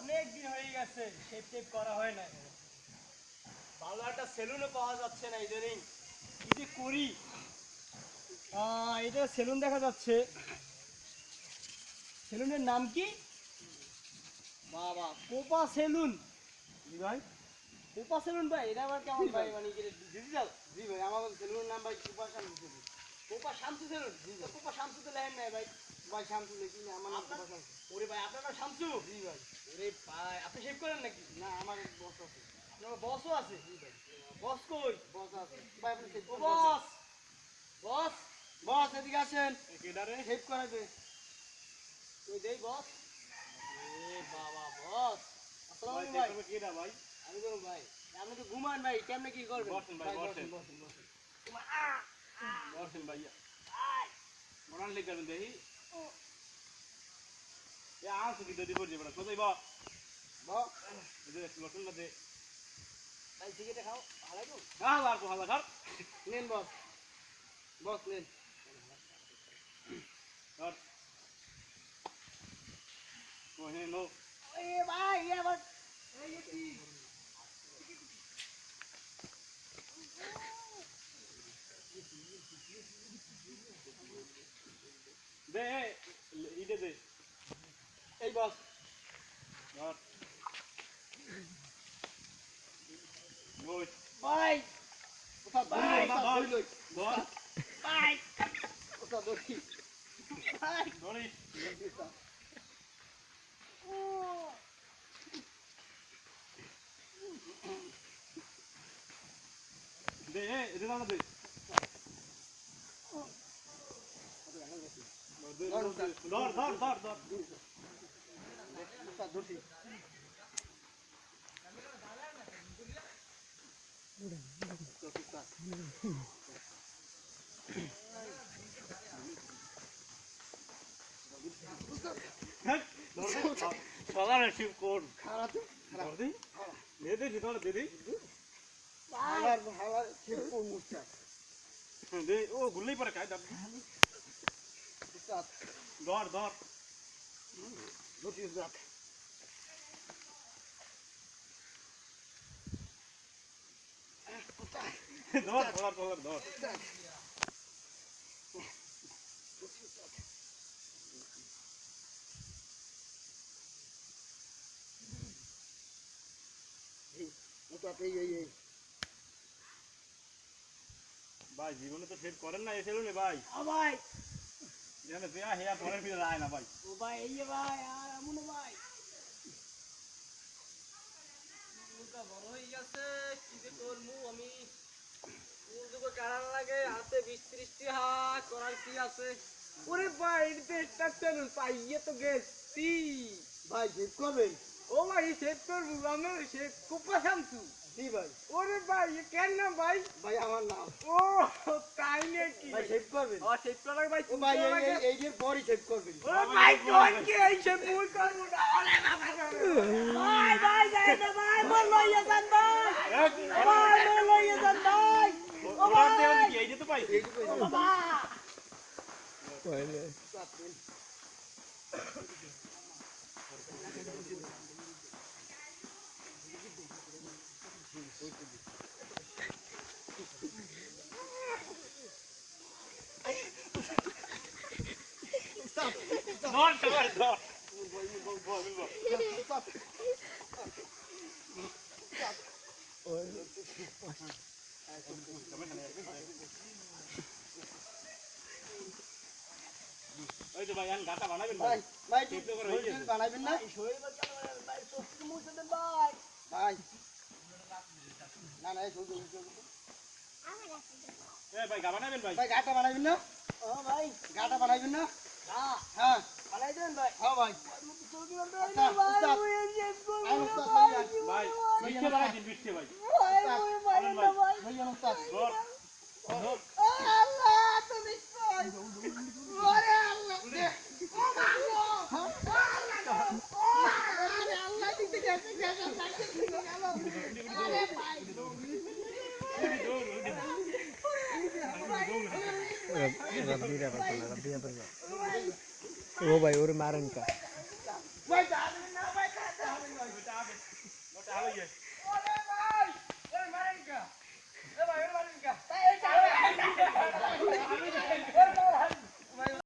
অনেক দিন হয়ে গেছে শেপ টেপ করা হয় না ভালো একটা সেলুনও পাওয়া যাচ্ছে না ইদানিং কি যে করি? এটা সেলুন দেখা যাচ্ছে। সেলুনের নাম কি? বাবা কোপা সেলুন জি ভাই। কোপা সেলুন ভাই এটা আবার কেমন ভাই? মানে ডিজিটাল জি ভাই আমার সেলুনের নাম ভাই কোপা শামসু সেলুন কোপা শামসু সেলুন কোপা শামসু তো লেহেন নাই ভাই। ভাই শামসু লিখি না আমার নাম কোপা শামসু ওরে ভাই আপনার নাম শামসু জি ভাই। ওরে ভাই আপনি শেভ করেন নাকি? না আমার বস আছে। আপনার বসও আছে? জি ভাই। বস কই? বস আছে। ভাই আপনি শেভ বস বস! বস! এদিকে আসেন। কেডারে শেভ করাবে তুই দেই বস। এ বাবা বস! আসসালামু আলাইকুম ভাই। কেডা ভাই? আমি তো ভাই আপনি তো ঘুমান ভাই কেমনে কি করবেন? বসেন ভাই, বসেন। বসেন। বসেন বসেন। ভাইয়া। মরান লিখ করবেন Ya, anche di devo dire, però cosa va? Va. Vedete se lo quello de Dai, sì che te khao. Hala tu. Ah, la tu hala khar. Nen nen. Oh, iya no. iya bhai, Noite. Vai! Opa, vai! Bora! Vai! Opa, Dori! Vai! Dori! De. Dor, dor, dor, dor. কোন খারাপ খারাপ দিদি দে দে শীতল দিদি হালার হালার ঠিক কোন মুস্তা দে ও গুল্লেই পরে Not use that. Dor, dor, dor, dor. Tak. No to apne ye ye. भाई जीवन में तो सेट करें ना ऐसे लो ने भाई हाँ भाई এখানে দেয়া হেয়া পরের ভিতরে আয় না ভাই ও ভাই এই ভাই আর এমন ভাই মুখটা বড় হয়ে গেছে কি যে করব আমি লাগে হাতে বিশ ত্রিশটি হাত করার কি আছে ওরে ভাই এটা চ্যানেল পাইয়ে তো গেছি ভাই জিপ করবেন ও ভাই সেভ করব আমি সে কোপা শামসু জি ভাই? ওরে ভাই এ কেন না ভাই? ভাই আমার নাম। ও তাই নাকি? ভাই সেভ করবেন। ও সেভ করার ভাই ও ভাই এই। এই- এই যে পরই সেভ করবেন। ওরে ভাই কোন কি এই সে ভুল করব না। ওরে বাবা ভাই ভাই যাই না ভাই মোর লইয়া যান ভাই। ভাই মোর লইয়া যান ভাই। ও ওরা দেবে কি এই যে তো সবাই ধর তো ভাই আন গাটা বানাবেন Monta, guarda! Bye. Bye. না না এই শরীর এ ভাই গা বানাবেন ভাই? ভাই গাটা বানাবেন না? ও ভাই। গাটা বানাবেন না? হ্যাঁ। হ্যাঁ বানাই দেন ভাই। হ্যাঁ ভাই। ভাই। ভাই এই ভাই। ভাই रबड़ी रबड़ी रबड़ी रबड़ी ओ भाई और मैरन का